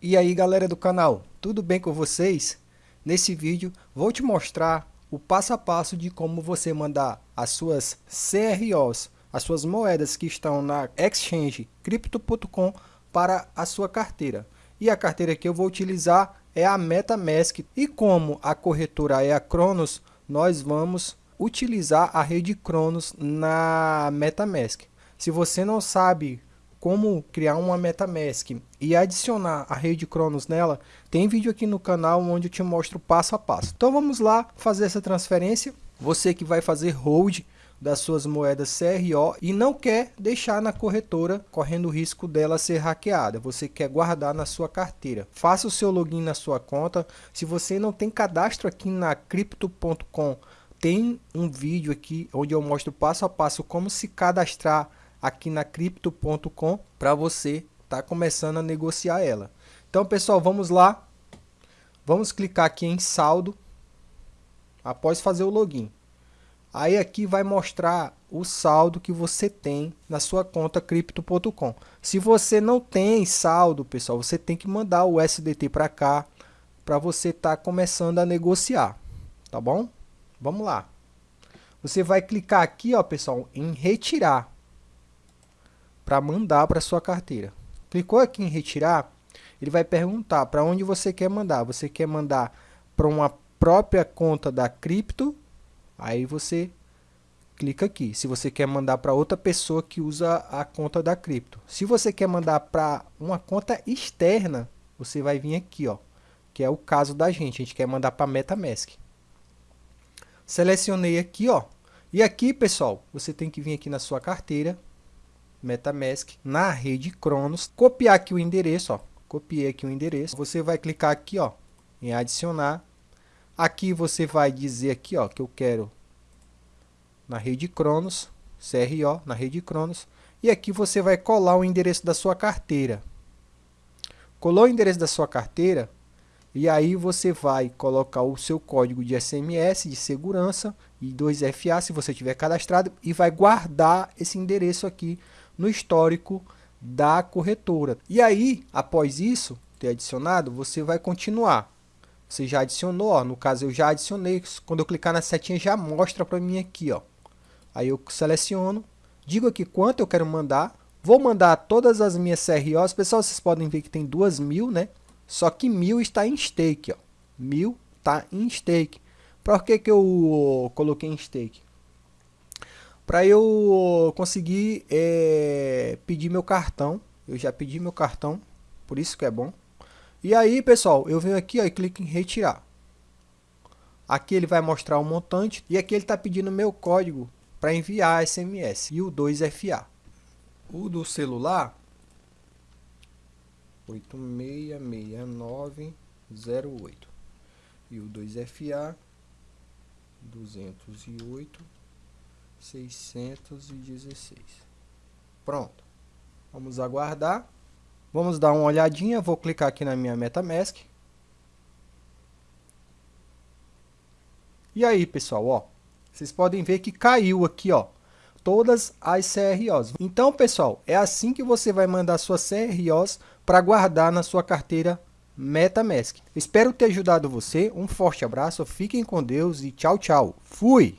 E aí galera do canal, tudo bem com vocês? Nesse vídeo vou te mostrar o passo a passo de como você mandar as suas CROs, as suas moedas que estão na exchange Crypto.com para a sua carteira. E a carteira que eu vou utilizar é a MetaMask e como a corretora é a Cronos, nós vamos utilizar a rede Cronos na MetaMask. Se você não sabe como criar uma MetaMask e adicionar a rede Cronos nela, tem vídeo aqui no canal onde eu te mostro passo a passo. Então vamos lá fazer essa transferência. Você que vai fazer hold das suas moedas CRO e não quer deixar na corretora correndo o risco dela ser hackeada. Você quer guardar na sua carteira. Faça o seu login na sua conta. Se você não tem cadastro aqui na crypto.com, tem um vídeo aqui onde eu mostro passo a passo como se cadastrar aqui na Crypto.com para você estar tá começando a negociar ela. Então, pessoal, vamos lá. Vamos clicar aqui em saldo após fazer o login. Aí aqui vai mostrar o saldo que você tem na sua conta Crypto.com. Se você não tem saldo, pessoal, você tem que mandar o SDT para cá para você estar tá começando a negociar, tá bom? Vamos lá. Você vai clicar aqui, ó, pessoal, em retirar para mandar para sua carteira. Clicou aqui em retirar, ele vai perguntar para onde você quer mandar. Você quer mandar para uma própria conta da cripto, aí você clica aqui. Se você quer mandar para outra pessoa que usa a conta da cripto. Se você quer mandar para uma conta externa, você vai vir aqui, ó, que é o caso da gente. A gente quer mandar para MetaMask. Selecionei aqui, ó. E aqui, pessoal, você tem que vir aqui na sua carteira, MetaMask na rede Cronos, copiar aqui o endereço, ó, copiei aqui o endereço, você vai clicar aqui, ó, em adicionar, aqui você vai dizer aqui, ó, que eu quero na rede Cronos, CRO, na rede Cronos, e aqui você vai colar o endereço da sua carteira. Colou o endereço da sua carteira, e aí você vai colocar o seu código de SMS de segurança e 2FA se você tiver cadastrado e vai guardar esse endereço aqui no histórico da corretora. E aí, após isso, ter adicionado, você vai continuar. Você já adicionou, ó, no caso eu já adicionei, quando eu clicar na setinha já mostra para mim aqui, ó. Aí eu seleciono, digo aqui quanto eu quero mandar, vou mandar todas as minhas CROs, pessoal, vocês podem ver que tem duas mil, né? Só que mil está em stake, ó. Mil está em stake. Por que, que eu coloquei em stake? Para eu conseguir é, pedir meu cartão. Eu já pedi meu cartão, por isso que é bom. E aí, pessoal, eu venho aqui ó, e clico em retirar. Aqui ele vai mostrar o montante e aqui ele está pedindo meu código para enviar SMS e o 2FA. O do celular 866908 e o 2FA 208 616. Pronto. Vamos aguardar. Vamos dar uma olhadinha. Vou clicar aqui na minha MetaMask. E aí, pessoal, ó. Vocês podem ver que caiu aqui, ó. Todas as CROs. Então, pessoal, é assim que você vai mandar suas CROs para guardar na sua carteira MetaMask. Espero ter ajudado você. Um forte abraço, fiquem com Deus e tchau, tchau. Fui!